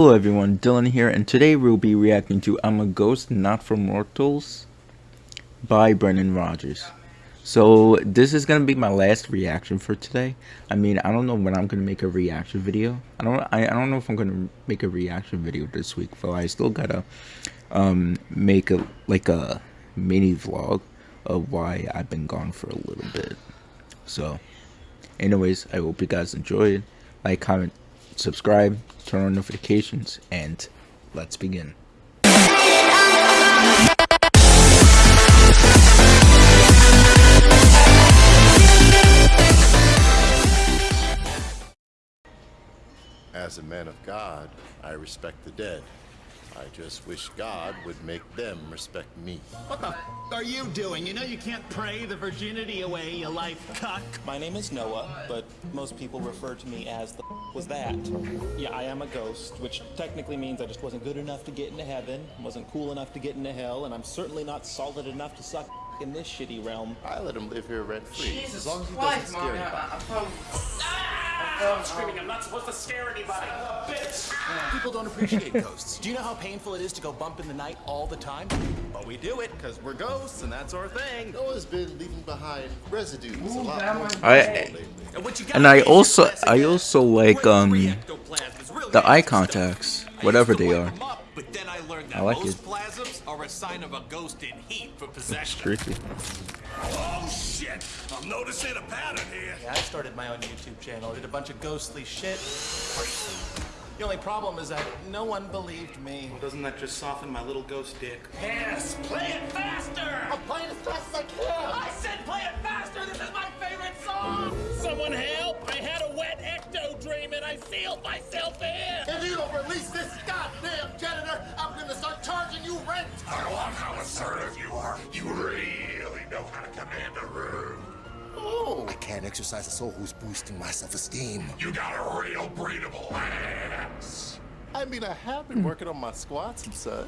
Hello everyone, Dylan here, and today we'll be reacting to I'm a Ghost Not for Mortals by Brendan Rogers. So, this is gonna be my last reaction for today. I mean, I don't know when I'm gonna make a reaction video. I don't I, I don't know if I'm gonna make a reaction video this week, but I still gotta um make a like a mini vlog of why I've been gone for a little bit. So, anyways, I hope you guys enjoyed. Like, comment, subscribe, turn on notifications, and let's begin. As a man of God, I respect the dead. I just wish God would make them respect me. What the f are you doing? You know you can't pray the virginity away, you life cuck. My name is Noah, but most people refer to me as the was that. Yeah, I am a ghost, which technically means I just wasn't good enough to get into heaven, wasn't cool enough to get into hell, and I'm certainly not solid enough to suck in this shitty realm. I let him live here rent free. Jesus as long as he Christ, doesn't scare Mommy, anybody. I, I thought... I'm screaming, I'm not supposed to scare anybody. Bitch! People don't appreciate ghosts. Do you know how painful it is to go bump in the night all the time? But we do it because we're ghosts and that's our thing. Noah's been leaving behind residues a lot more I- And, what you And I also- I also like, um, three ectoplasms. Really the eye contacts, whatever they are. but then I learned that I like most it. plasms are a sign of a ghost in heat for possession. Creepy. Oh shit! I'm noticing a pattern here. Yeah, I started my own YouTube channel. Did a bunch of ghostly shit. The only problem is that no one believed me. Well, Doesn't that just soften my little ghost dick? Yes, play it faster. I'm playing as fast as I can. I said play it faster. This is my favorite song. Someone help! I had a wet ecto dream and I sealed myself in. If you don't release this goddamn janitor, I'm gonna start charging you rent! I love how assertive you are. You really know how to command a room. Oh, exercise a soul who's boosting my self-esteem. You got a real breathable ass. I mean, I have been working on my squats and such.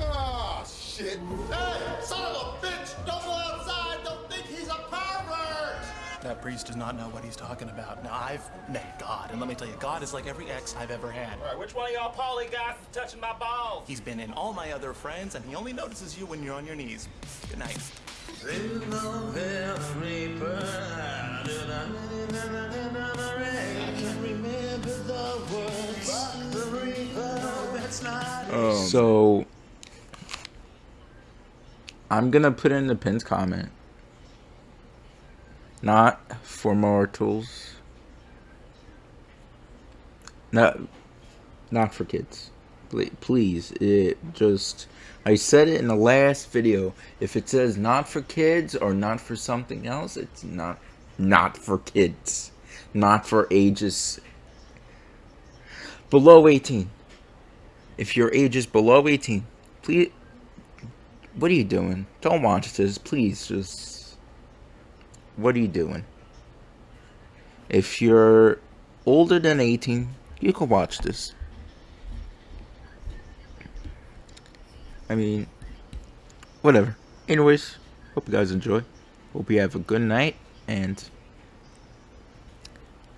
Ah, shit. Hey, son of a bitch! Don't go outside! Don't think he's a pervert! That priest does not know what he's talking about. Now, I've met God, and let me tell you, God is like every ex I've ever had. Alright, which one of y'all poly guys is touching my balls? He's been in all my other friends, and he only notices you when you're on your knees. Good night. Oh, so, I'm gonna put in the pins comment. Not for mortals. Not, not for kids. Please, it just. I said it in the last video. If it says not for kids or not for something else, it's not not for kids. Not for ages below 18. If your age is below 18, please what are you doing? Don't watch this, please. Just what are you doing? If you're older than 18, you can watch this. I mean, whatever. Anyways, hope you guys enjoy. Hope you have a good night and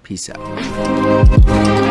peace out.